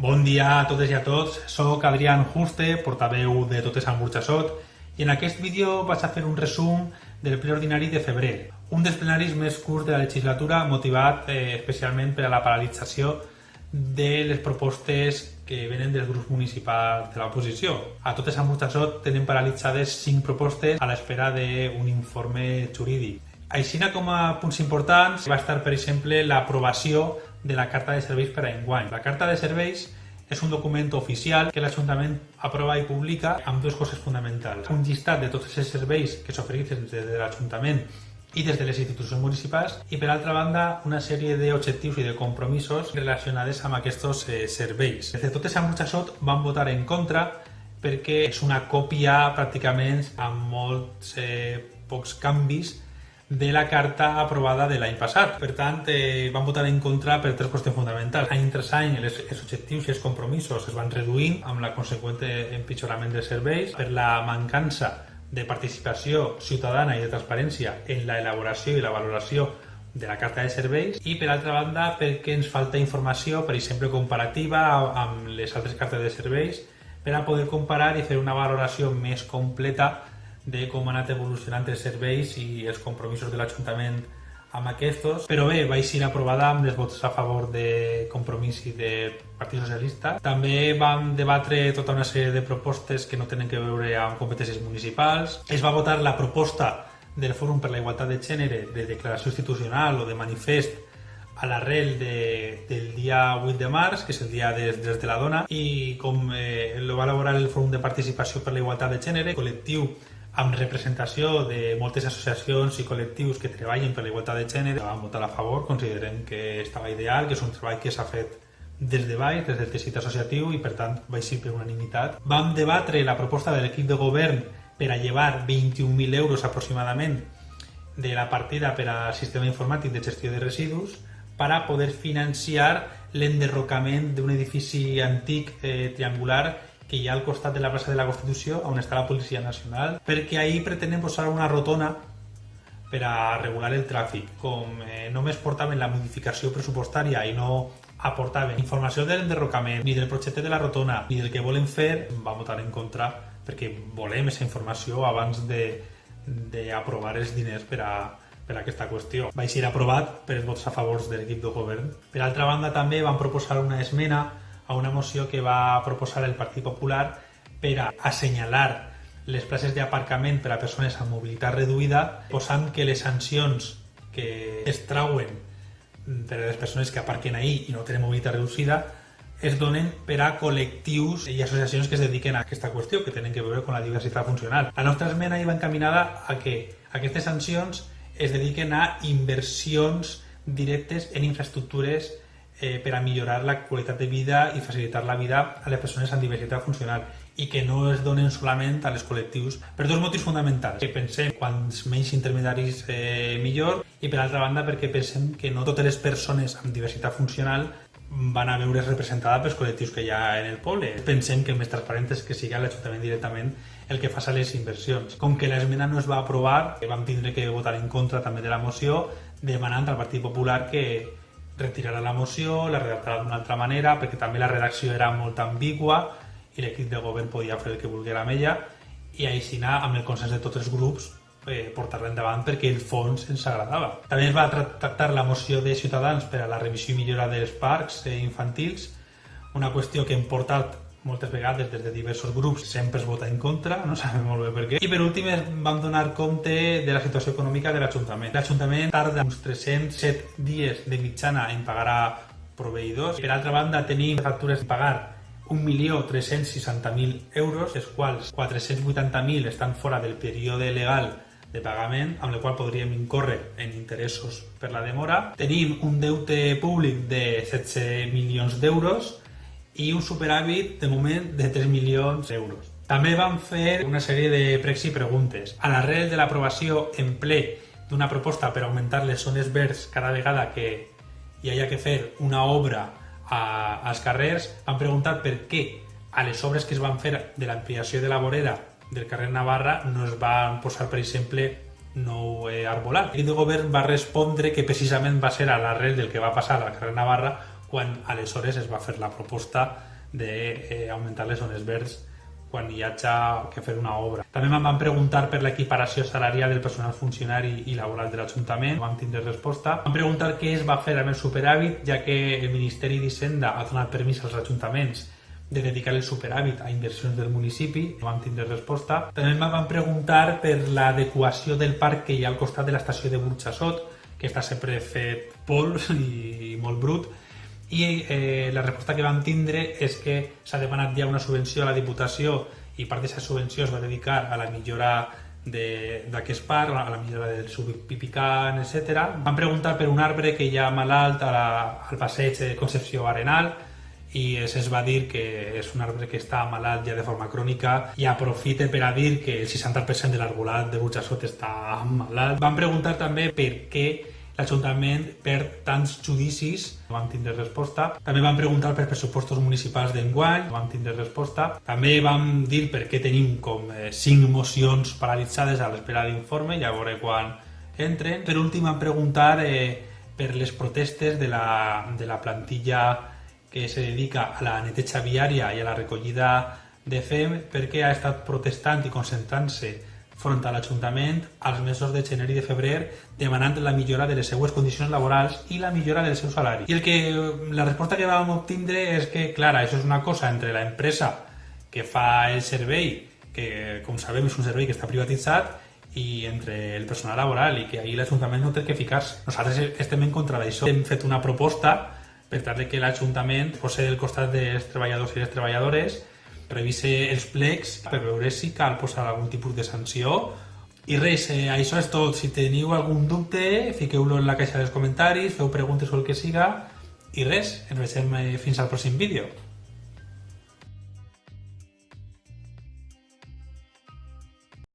Bon dia a totes i a tots, sóc Adrián Juste, portaveu de Totes amb Burxassot, i en aquest vídeo vaig a fer un resum del ple ordinari de febrer, un dels plenaris més curts de la legislatura motivat eh, especialment per a la paralització de les propostes que venen dels grups municipals de l'oposició. A totes amb Burxassot tenen paralitzades cinc propostes a l'espera d'un informe jurídic. Aixina com a punts importants va estar, per exemple, l'aprovació de la Carta de Serveis per a enguany. La Carta de Serveis és un document oficial que l'Ajuntament aprova i publica amb dues coses fonamentals. Un llistat de tots els serveis que s'ofereixen des de l'Ajuntament i des de les institucions municipals i per altra banda una sèrie d'objectius i de compromisos relacionades amb aquests eh, serveis. Des de totes amb Burxassot van votar en contra perquè és una còpia pràcticament amb molts eh, pocs canvis de la carta aprovada de l'any passat. Per tant, eh, van votar en contra per tres qüestions fonamentals. Any tras any, els, els objectius i els compromisos es van reduint amb la conseqüent empitjorament dels serveis, per la mancança de participació ciutadana i de transparència en la elaboració i la valoració de la carta de serveis i per altra banda perquè ens falta informació, per exemple comparativa amb les altres cartes de serveis per a poder comparar i fer una valoració més completa de com ha anat evolucionant els serveis i els compromisos de l'Ajuntament amb aquests, però bé, va ser aprovada amb els vots a favor de Compromís i de Partit Socialista. També vam debatre tota una sèrie de propostes que no tenen que veure amb competències municipals. Es va votar la proposta del Fòrum per la Igualtat de Gènere de declaració institucional o de manifest a l'arrel de, del dia 8 de març, que és el dia des, des de la dona, i com eh, el va elaborar el Fòrum de Participació per la Igualtat de Gènere, col·lectiu amb representació de moltes associacions i col·lectius que treballen per la igualtat de gènere, vam votar a favor, considerem que estava ideal, que és un treball que s'ha fet des de baix, des del teixit associatiu i per tant vaig ser per unanimitat. Vam debatre la proposta de l'equip de govern per a llevar 21.000 euros aproximadament de la partida per al sistema informàtic de gestió de residus per a poder financiar l'enderrocament d'un edifici antic eh, triangular que hi ha al costat de la plaça de la Constitució on està la Policia Nacional, perquè ahir pretenen posar una rotona per a regular el tràfic. Com eh, només portaven la modificació pressupostària i no aportaven informació de l'enderrocament, ni del projecte de la rotona, ni del que volen fer, va votar en contra perquè volem aquesta informació abans d'aprovar els diners per a, per a aquesta qüestió. Va ser aprovat per els vots a favors de l'equip de govern. Per altra banda, també van proposar una esmena a una moció que va proposar el Partit Popular per a assenyalar les places d'aparcament per a persones amb mobilitat reduïda, posant que les sancions que es trauen a les persones que aparquen ahir i no tenen mobilitat reduïda es donen per a col·lectius i associacions que es dediquen a aquesta qüestió, que tenen que veure amb la diversitat funcional. La nostra esmena hi va encaminada a que aquestes sancions es dediquen a inversions directes en infraestructures eh, per a millorar la qualitat de vida i facilitar la vida a les persones amb diversitat funcional i que no es donen solament a les col·lectius per dos motius fonamentals. Que pensem quants menys intermediaris eh, millor i per altra banda perquè pensem que no totes les persones amb diversitat funcional van a veure's representada pels col·lectius que hi ha en el poble. Pensem que el més transparent és que sigui l'Ajuntament directament el que faça les inversions. Com que l'esmena no es va aprovar, vam tindre que votar en contra també de la moció, demanant al Partit Popular que, retirarà la moció, la redactarà d'una altra manera, perquè també la redacció era molt ambigua i l'equip de govern podia fer el que volguera amb ella i així amb el consens de tots els grups eh, portar-la endavant perquè el fons ens agradava. També es va tractar la moció de Ciutadans per a la revisió i millora dels parcs eh, infantils, una qüestió que hem portat moltes vegades des de diversos grups sempre es vota en contra, no sabem molt bé per què. I per últim vam donar compte de la situació econòmica de l'Ajuntament. L'Ajuntament tarda uns 307 dies de mitjana en pagar a proveïdors. Per altra banda, tenim factures a pagar 1.360.000 euros, els quals 480.000 estan fora del període legal de pagament, amb el qual podríem incórrer en interessos per la demora. Tenim un deute públic de 16 milions d'euros, i un superàvit de moment de 3 milions d'euros. També van fer una sèrie de pregs i preguntes. A l'arrel de l'aprovació en ple d'una proposta per augmentar les zones verds cada vegada que hi hagi que fer una obra a, als carrers, han preguntat per què a les obres que es van fer de l'ampliació de la vorera del carrer Navarra no es van posar, per exemple, nou eh, arbolat. El govern va respondre que precisament va ser a l'arrel del que va passar al carrer Navarra quan aleshores es va fer la proposta d'augmentar eh, les zones verds quan hi hagi que fer una obra. També em van preguntar per l'equiparació salarial del personal funcionari i laboral de l'Ajuntament, no vam tindre resposta. Em van preguntar què es va fer amb el superàvit, ja que el Ministeri d'Hisenda ha donat permís als ajuntaments de dedicar el superàvit a inversions del municipi, no vam tindre resposta. També em van preguntar per l'adequació del parc que hi ha al costat de l'estació de Burxassot, que està sempre fet pols i molt brut, i eh, la resposta que vam tindre és que s'ha demanat ja una subvenció a la Diputació i part d'aquesta subvenció es va dedicar a la millora d'aquest parc, a la millora del subpipicant, etc. Vam preguntar per un arbre que hi ha malalt a la, al passeig de Concepció Arenal i es va dir que és un arbre que està malalt ja de forma crònica i aprofite per a dir que el 60% de l'arbolat de Burjassot està malalt. Vam preguntar també per què l'Ajuntament perd tants judicis, vam tindre resposta. També vam preguntar per pressupostos municipals d'enguany, vam tindre resposta. També vam dir per què tenim com eh, cinc mocions paralitzades a l'espera d'informe, ja veure quan entren. Per últim vam preguntar eh, per les protestes de la, de la plantilla que se dedica a la neteja viària i a la recollida de FEM perquè ha estat protestant i concentrant-se front a l'Ajuntament als mesos de gener i de febrer demanant la millora de les seues condicions laborals i la millora del seu salari. I el que, la resposta que vam obtindre és que, clar, això és una cosa entre la empresa que fa el servei, que com sabem és un servei que està privatitzat, i entre el personal laboral i que ahir l'Ajuntament no té que ficar-se. Nosaltres estem en contra d'això. Hem fet una proposta per tal que l'Ajuntament posi del costat dels treballadors i les treballadores revise els plecs per veure si cal posar algun tipus de sanció i res, eh, això és tot. Si teniu algun dubte, fiqueu-lo en la caixa dels comentaris, feu preguntes o el que siga i res, ens veiem eh, fins al pròxim vídeo.